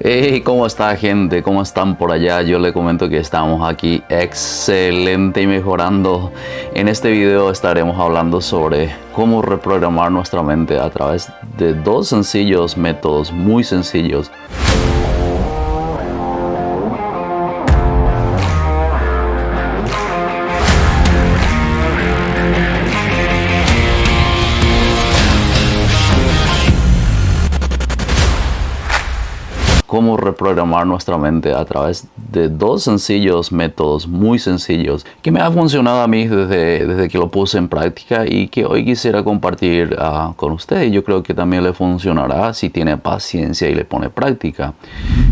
Hey, ¿cómo está gente? ¿Cómo están por allá? Yo le comento que estamos aquí excelente y mejorando. En este video estaremos hablando sobre cómo reprogramar nuestra mente a través de dos sencillos métodos, muy sencillos. Reprogramar nuestra mente a través de dos sencillos métodos, muy sencillos, que me ha funcionado a mí desde, desde que lo puse en práctica y que hoy quisiera compartir uh, con ustedes. Yo creo que también le funcionará si tiene paciencia y le pone práctica.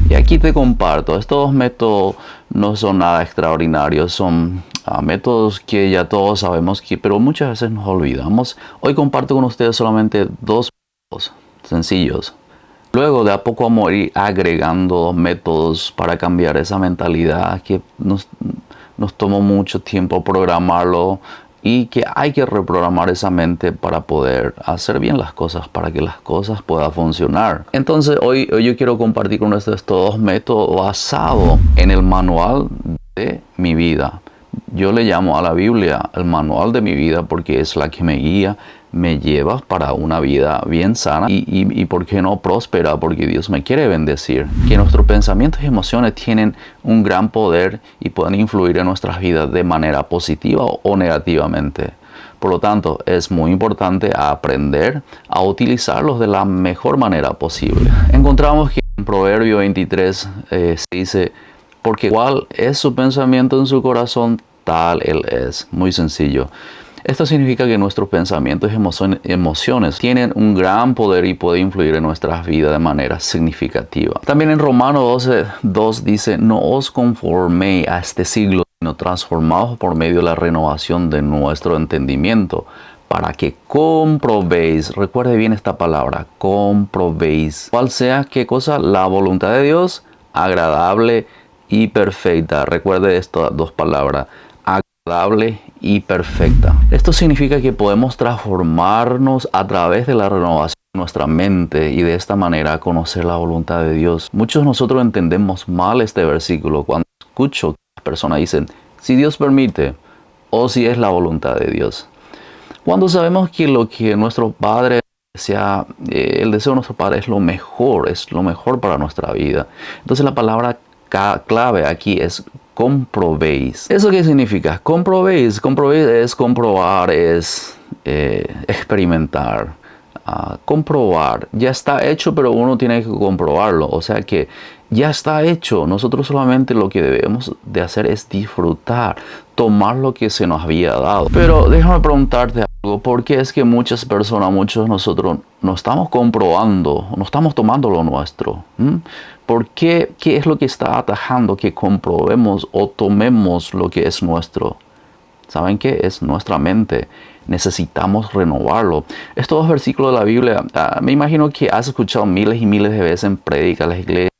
Y aquí te comparto, estos dos métodos no son nada extraordinarios, son uh, métodos que ya todos sabemos que, pero muchas veces nos olvidamos. Hoy comparto con ustedes solamente dos métodos sencillos Luego de a poco vamos a ir agregando métodos para cambiar esa mentalidad que nos, nos tomó mucho tiempo programarlo y que hay que reprogramar esa mente para poder hacer bien las cosas, para que las cosas puedan funcionar. Entonces hoy, hoy yo quiero compartir con ustedes estos dos métodos basados en el manual de mi vida. Yo le llamo a la Biblia el manual de mi vida porque es la que me guía, me lleva para una vida bien sana y, y, por qué no próspera, porque Dios me quiere bendecir. Que nuestros pensamientos y emociones tienen un gran poder y pueden influir en nuestras vidas de manera positiva o negativamente. Por lo tanto, es muy importante aprender a utilizarlos de la mejor manera posible. Encontramos que en Proverbio 23 eh, se dice, porque igual es su pensamiento en su corazón, tal él es. Muy sencillo. Esto significa que nuestros pensamientos y emociones tienen un gran poder y puede influir en nuestras vidas de manera significativa. También en Romanos 12, 2 dice, no os conforméis a este siglo, sino transformaos por medio de la renovación de nuestro entendimiento para que comprobéis, recuerde bien esta palabra, comprobéis, cuál sea qué cosa, la voluntad de Dios, agradable y perfecta. Recuerde estas dos palabras, y perfecta. Esto significa que podemos transformarnos a través de la renovación de nuestra mente y de esta manera conocer la voluntad de Dios. Muchos de nosotros entendemos mal este versículo cuando escucho que las personas dicen, si Dios permite o si es la voluntad de Dios. Cuando sabemos que lo que nuestro Padre sea, eh, el deseo de nuestro Padre es lo mejor, es lo mejor para nuestra vida. Entonces la palabra clave aquí es comprobéis. ¿Eso qué significa? Comprobéis. Comprobéis es comprobar, es eh, experimentar. Ah, comprobar. Ya está hecho, pero uno tiene que comprobarlo. O sea que ya está hecho. Nosotros solamente lo que debemos de hacer es disfrutar, tomar lo que se nos había dado. Pero déjame preguntarte algo. ¿Por qué es que muchas personas, muchos de nosotros, no estamos comprobando, no estamos tomando lo nuestro? ¿Mm? ¿Por qué? ¿Qué es lo que está atajando que comprobemos o tomemos lo que es nuestro? ¿Saben qué? Es nuestra mente. Necesitamos renovarlo. Estos dos versículos de la Biblia, ah, me imagino que has escuchado miles y miles de veces en prédicas, las iglesias.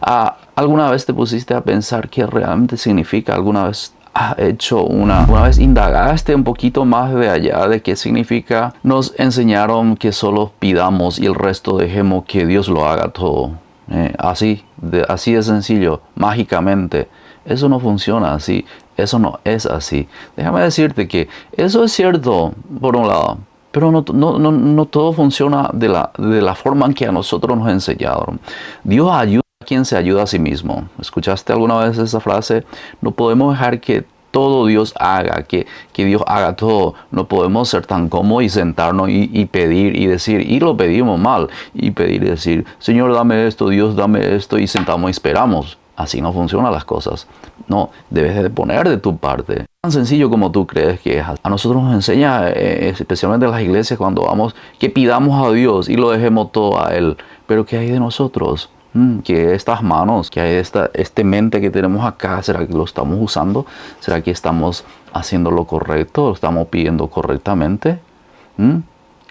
Ah, ¿Alguna vez te pusiste a pensar qué realmente significa? ¿Alguna vez has hecho una, una vez indagaste un poquito más de allá de qué significa? Nos enseñaron que solo pidamos y el resto dejemos que Dios lo haga todo. Eh, así, de, así de sencillo, mágicamente. Eso no funciona así, eso no es así. Déjame decirte que eso es cierto, por un lado, pero no, todo funciona de la, de la forma en que a nosotros nos enseñaron. Dios ayuda a quien se ayuda a sí mismo. ¿Escuchaste alguna vez esa frase? No podemos dejar que todo Dios haga, que, que Dios haga todo. No podemos ser tan cómodos y sentarnos y, pedir y decir, y lo pedimos mal, y pedir y decir, Señor, dame esto, Dios, dame esto, y sentamos y esperamos. Así no funcionan las cosas. No, debes de poner de tu parte. Tan sencillo como tú crees que es. A nosotros nos enseña, eh, especialmente en las iglesias, cuando vamos, que pidamos a Dios y lo dejemos todo a Él. Pero ¿qué hay de nosotros? Mm, que estas manos, que esta este mente que tenemos acá, ¿será que lo estamos usando? ¿Será que estamos haciendo lo correcto? ¿Lo estamos pidiendo correctamente? Mm,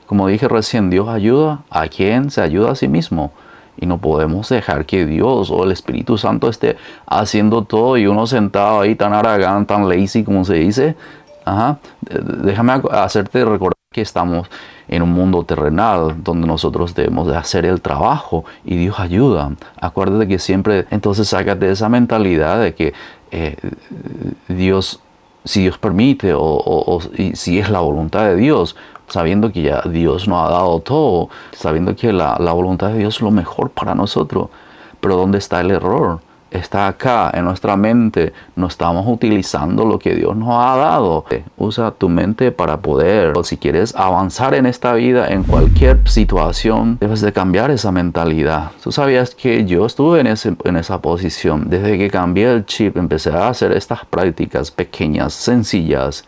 como dije recién, Dios ayuda a quien se ayuda a sí mismo. Y no podemos dejar que Dios o el Espíritu Santo esté haciendo todo y uno sentado ahí tan aragán, tan lazy como se dice. Ajá. Déjame hacerte recordar que estamos en un mundo terrenal donde nosotros debemos de hacer el trabajo y Dios ayuda. Acuérdate que siempre entonces sácate de esa mentalidad de que eh, Dios, si Dios permite o, si es la voluntad de Dios, sabiendo que ya Dios nos ha dado todo, sabiendo que la voluntad de Dios es lo mejor para nosotros. Pero ¿dónde está el error? Está acá en nuestra mente, no estamos utilizando lo que Dios nos ha dado. Usa tu mente para poder, si quieres avanzar en esta vida, en cualquier situación, debes de cambiar esa mentalidad. Tú sabías que yo estuve en, en esa posición. Desde que cambié el chip, empecé a hacer estas prácticas pequeñas, sencillas,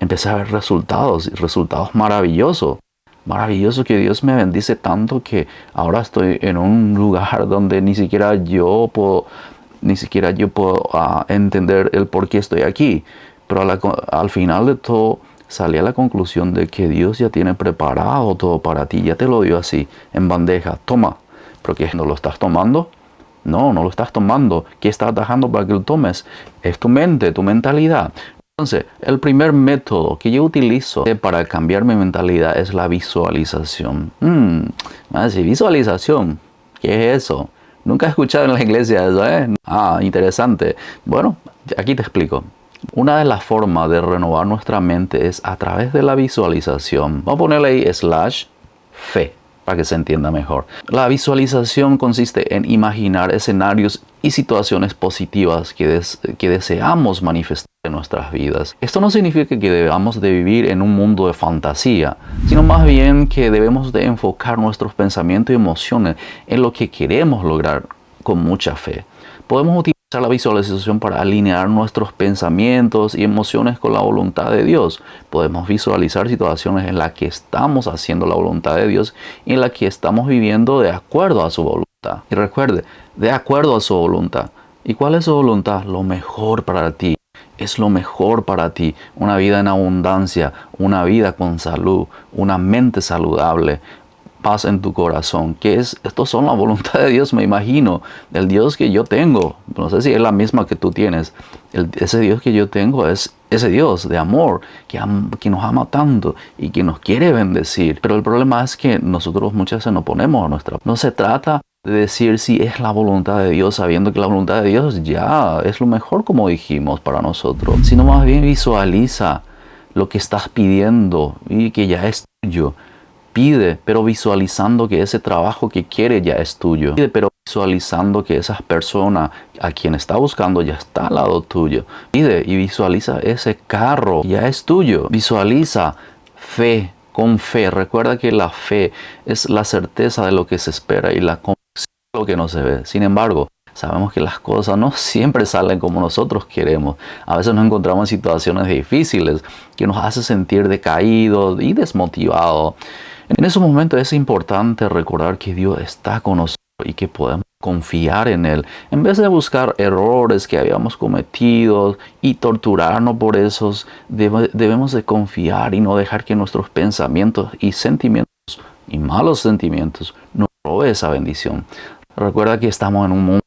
empecé a ver resultados resultados maravillosos maravilloso que Dios me bendice tanto que ahora estoy en un lugar donde ni siquiera yo puedo ni siquiera yo puedo ah, entender el por qué estoy aquí. Pero al final de todo salí a la conclusión de que Dios ya tiene preparado todo para ti, ya te lo dio así, en bandeja, toma, porque no lo estás tomando. No, no lo estás tomando. ¿Qué estás dejando para que lo tomes? Es tu mente, tu mentalidad. Entonces, el primer método que yo utilizo para cambiar mi mentalidad es la visualización. Hmm, visualización, ¿qué es eso? Nunca he escuchado en la iglesia eso, ¿eh? Ah, interesante. Bueno, aquí te explico. Una de las formas de renovar nuestra mente es a través de la visualización. Vamos a ponerle ahí slash fe para que se entienda mejor. La visualización consiste en imaginar escenarios y situaciones positivas que deseamos manifestar en nuestras vidas. Esto no significa que debamos de vivir en un mundo de fantasía, sino más bien que debemos de enfocar nuestros pensamientos y emociones en lo que queremos lograr con mucha fe. Podemos utilizar la visualización para alinear nuestros pensamientos y emociones con la voluntad de Dios. Podemos visualizar situaciones en las que estamos haciendo la voluntad de Dios y en las que estamos viviendo de acuerdo a su voluntad. Y recuerde, de acuerdo a su voluntad. ¿Y cuál es su voluntad? Lo mejor para ti. Es lo mejor para ti. Una vida en abundancia, una vida con salud, una mente saludable, paz en tu corazón, que es, estos son la voluntad de Dios, me imagino, del Dios que yo tengo. No sé si es la misma que tú tienes. ese Dios que yo tengo es ese Dios de amor que, que nos ama tanto y que nos quiere bendecir. Pero el problema es que nosotros muchas veces nos ponemos a nuestra... No se trata de decir si es la voluntad de Dios, sabiendo que la voluntad de Dios ya es lo mejor, como dijimos, para nosotros, sino más bien visualiza lo que estás pidiendo y que ya es tuyo Pide, pero visualizando que ese trabajo que quiere ya es tuyo. Pide, pero visualizando que esa persona a quien está buscando ya está al lado tuyo. Pide y visualiza ese carro ya es tuyo. Visualiza fe con fe. Recuerda que la fe es la certeza de lo que se espera y la de lo que no se ve. Sin embargo, sabemos que las cosas no siempre salen como nosotros queremos. A veces nos encontramos en situaciones difíciles que nos hace sentir decaídos y desmotivados. En esos momentos es importante recordar que Dios está con nosotros y que podemos confiar en Él. En vez de buscar errores que habíamos cometido y torturarnos por esos, debemos de confiar y no dejar que nuestros pensamientos y sentimientos y malos sentimientos nos roben esa bendición. Recuerda que estamos en un mundo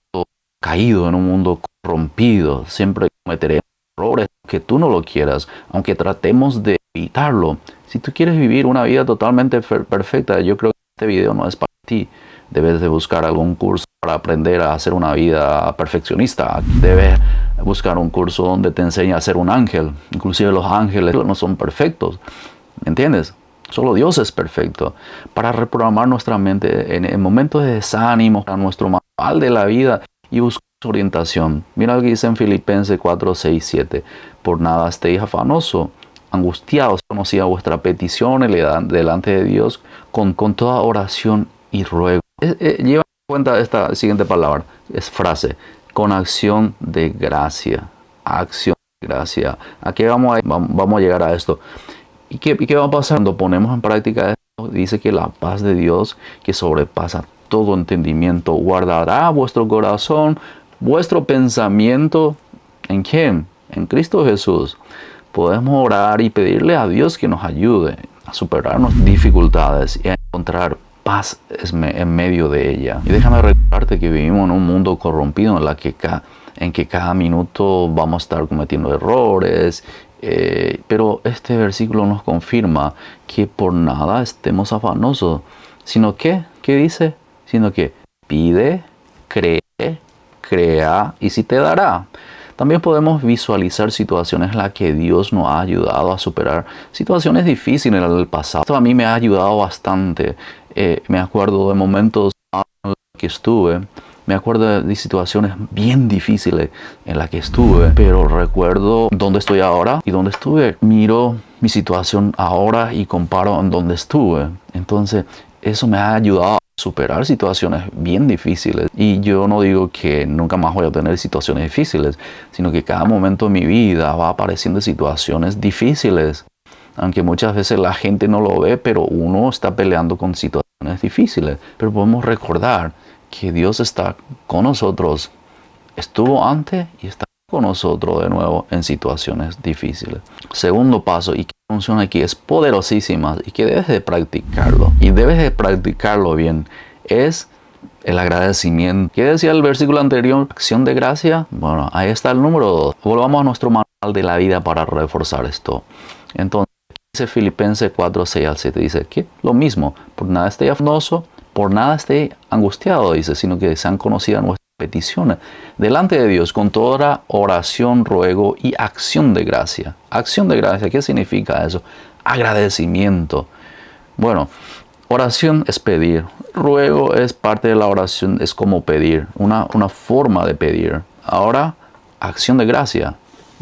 caído, en un mundo corrompido. Siempre cometeremos errores que tú no lo quieras, aunque tratemos de evitarlo. Si tú quieres vivir una vida totalmente perfecta, yo creo que este video no es para ti. Debes de buscar algún curso para aprender a hacer una vida perfeccionista. Debes buscar un curso donde te enseñe a ser un ángel. Inclusive los ángeles no son perfectos. ¿Me entiendes? Solo Dios es perfecto. Para reprogramar nuestra mente en, momentos de desánimo, a nuestro manual de la vida y buscar orientación. Mira lo que dice en Filipenses 4, 6, 7. Por nada estéis afanoso angustiados, conocía vuestra petición delante de Dios con, con toda oración y ruego. Eh, lleva en cuenta esta siguiente palabra, es frase, con acción de gracia, acción de gracia. ¿A qué vamos a, vamos a llegar a esto? ¿Y qué, ¿Y qué va a pasar cuando ponemos en práctica esto? Dice que la paz de Dios, que sobrepasa todo entendimiento, guardará vuestro corazón, vuestro pensamiento, ¿en quién? En Cristo Jesús podemos orar y pedirle a Dios que nos ayude a superar nuestras dificultades y a encontrar paz en medio de ella. Y déjame recordarte que vivimos en un mundo corrompido en, la en que cada minuto vamos a estar cometiendo errores Eh, pero este versículo nos confirma que por nada estemos afanosos, sino que, ¿qué dice? Sino que pide, cree, crea y si te dará. También podemos visualizar situaciones en las que Dios nos ha ayudado a superar situaciones difíciles en el pasado. Esto a mí me ha ayudado bastante. Eh, me acuerdo de momentos que estuve me acuerdo de situaciones bien difíciles en las que estuve, pero recuerdo dónde estoy ahora y dónde estuve. Miro mi situación ahora y comparo en dónde estuve. Entonces, eso me ha ayudado a superar situaciones bien difíciles. Y yo no digo que nunca más voy a tener situaciones difíciles, sino que cada momento de mi vida va apareciendo situaciones difíciles. Aunque muchas veces la gente no lo ve, pero uno está peleando con situaciones difíciles. Pero podemos recordar que Dios está con nosotros, estuvo antes y está con nosotros de nuevo en situaciones difíciles. Segundo paso, y que funciona aquí, es poderosísima y que debes de practicarlo. Y debes de practicarlo bien. Es el agradecimiento. ¿Qué decía el versículo anterior? Acción de gracia. Bueno, ahí está el número 2. Volvamos a nuestro manual de la vida para reforzar esto. Entonces, dice Filipenses 4, 6 al 7. Dice que lo mismo, por nada esté afanoso, por nada esté angustiado, dice, sino que sean conocidas nuestras peticiones delante de Dios con toda oración, ruego y acción de gracia. Acción de gracia, ¿qué significa eso? Agradecimiento. Bueno, oración es pedir, ruego es parte de la oración, es como pedir, una, una forma de pedir. Ahora, acción de gracia.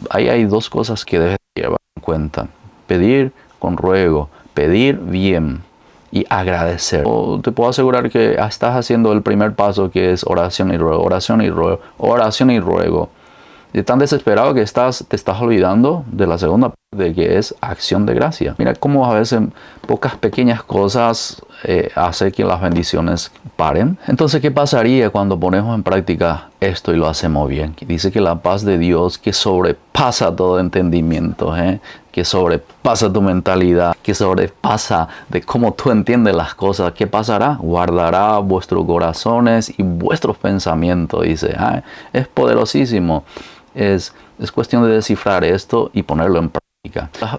Ahí hay dos cosas que debes llevar en cuenta. Pedir con ruego, pedir bien y agradecer. te puedo asegurar que estás haciendo el primer paso que es oración y ruego, oración y ruego, oración y ruego. Y tan desesperado que estás, te estás olvidando de la segunda parte que es acción de gracia. Mira cómo a veces pocas pequeñas cosas eh, hace que las bendiciones paren. Entonces, ¿qué pasaría cuando ponemos en práctica esto y lo hacemos bien? Dice que la paz de Dios que sobrepasa todo entendimiento, ¿eh? que sobrepasa tu mentalidad, que sobrepasa de cómo tú entiendes las cosas, ¿qué pasará? Guardará vuestros corazones y vuestros pensamientos. Dice, ah, es poderosísimo. Es, es cuestión de descifrar esto y ponerlo en práctica.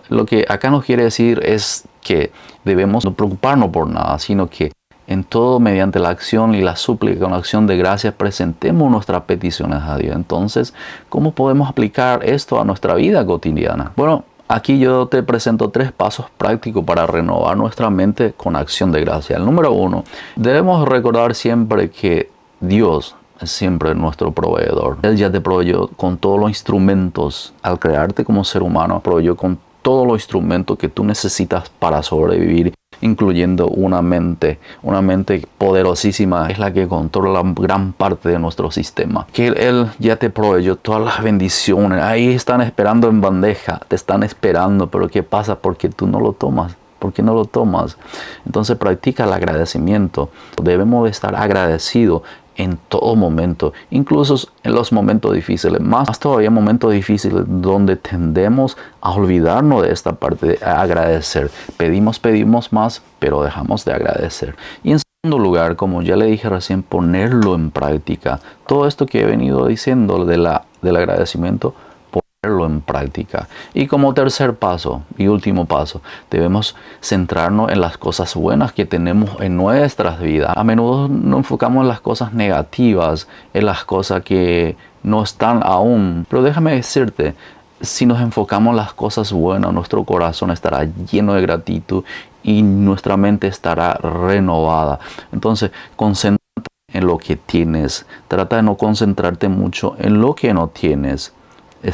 Lo que acá nos quiere decir es que debemos no preocuparnos por nada, sino que en todo mediante la acción y la súplica con la acción de gracias presentemos nuestras peticiones a Dios. Entonces, ¿cómo podemos aplicar esto a nuestra vida cotidiana? Bueno, aquí yo te presento tres pasos prácticos para renovar nuestra mente con acción de gracia. El número uno, debemos recordar siempre que Dios es siempre nuestro proveedor. Él ya te proveyó con todos los instrumentos al crearte como ser humano, proveyó con todos los instrumentos que tú necesitas para sobrevivir, incluyendo una mente, una mente poderosísima, es la que controla gran parte de nuestro sistema. Que Él ya te proveyó todas las bendiciones, ahí están esperando en bandeja, te están esperando, pero ¿qué pasa? Porque tú no lo tomas. ¿Por qué no lo tomas? Entonces practica el agradecimiento. Debemos de estar agradecidos en todo momento, incluso en los momentos difíciles, más todavía momentos difíciles donde tendemos a olvidarnos de esta parte de agradecer. Pedimos, pedimos más, pero dejamos de agradecer. Y en segundo lugar, como ya le dije recién, ponerlo en práctica. Todo esto que he venido diciendo de la, del agradecimiento, en práctica. Y como tercer paso y último paso, debemos centrarnos en las cosas buenas que tenemos en nuestras vidas. A menudo nos enfocamos en las cosas negativas, en las cosas que no están aún. Pero déjame decirte, si nos enfocamos en las cosas buenas, nuestro corazón estará lleno de gratitud y nuestra mente estará renovada. Entonces, concéntrate en lo que tienes. Trata de no concentrarte mucho en lo que no tienes.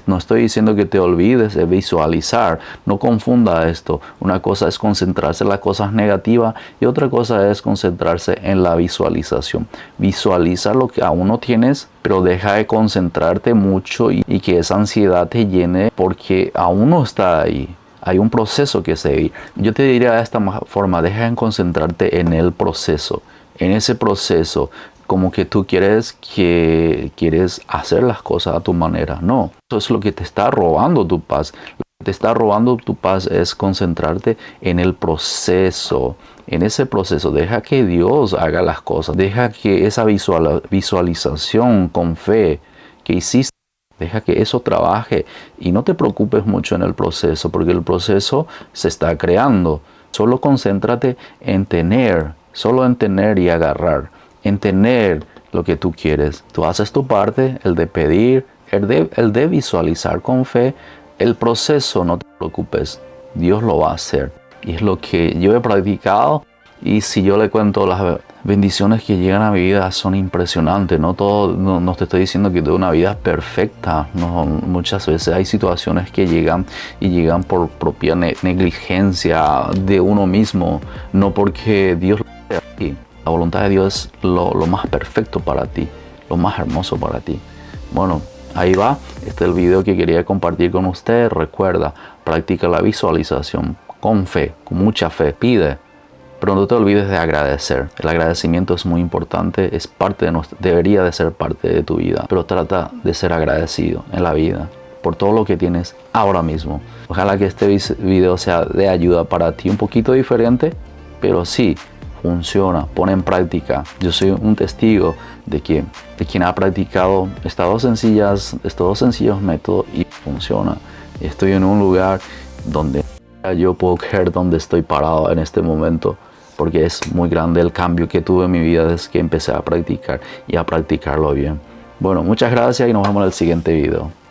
No estoy diciendo que te olvides de visualizar. No confunda esto. Una cosa es concentrarse en las cosas negativas y otra cosa es concentrarse en la visualización. Visualiza lo que aún no tienes, pero deja de concentrarte mucho y, que esa ansiedad te llene porque aún no está ahí. Hay un proceso que seguir. Yo te diría de esta forma, deja de concentrarte en el proceso. En ese proceso como que tú quieres que quieres hacer las cosas a tu manera. No, eso es lo que te está robando tu paz. Lo que te está robando tu paz es concentrarte en el proceso. En ese proceso, deja que Dios haga las cosas. Deja que esa visualización con fe que hiciste Deja que eso trabaje y no te preocupes mucho en el proceso, porque el proceso se está creando. Solo concéntrate en tener, solo en tener y agarrar, en tener lo que tú quieres. Tú haces tu parte, el de pedir, el de, el de visualizar con fe. El proceso, no te preocupes, Dios lo va a hacer. Y es lo que yo he practicado. Y si yo le cuento las bendiciones que llegan a mi vida son impresionantes. No, todo, no, te estoy diciendo que tengo una vida perfecta. No, muchas veces hay situaciones que llegan y llegan por propia negligencia de uno mismo. No porque Dios lo. La voluntad de Dios es lo, lo más perfecto para ti, lo más hermoso para ti. Bueno, ahí va. Este es el video que quería compartir con ustedes. Recuerda, practica la visualización con fe, con mucha fe. Pide, pero no te olvides de agradecer. El agradecimiento es muy importante, es parte de nuestra, debería de ser parte de tu vida. Pero trata de ser agradecido en la vida por todo lo que tienes ahora mismo. Ojalá que este video sea de ayuda para ti, un poquito diferente, pero sí funciona, pone en práctica. Yo soy un testigo de que de quien ha practicado estas sencillas, estos dos sencillos métodos y funciona. Estoy en un lugar donde yo puedo creer donde estoy parado en este momento porque es muy grande el cambio que tuve en mi vida desde que empecé a practicar y a practicarlo bien. Bueno, muchas gracias y nos vemos en el siguiente video.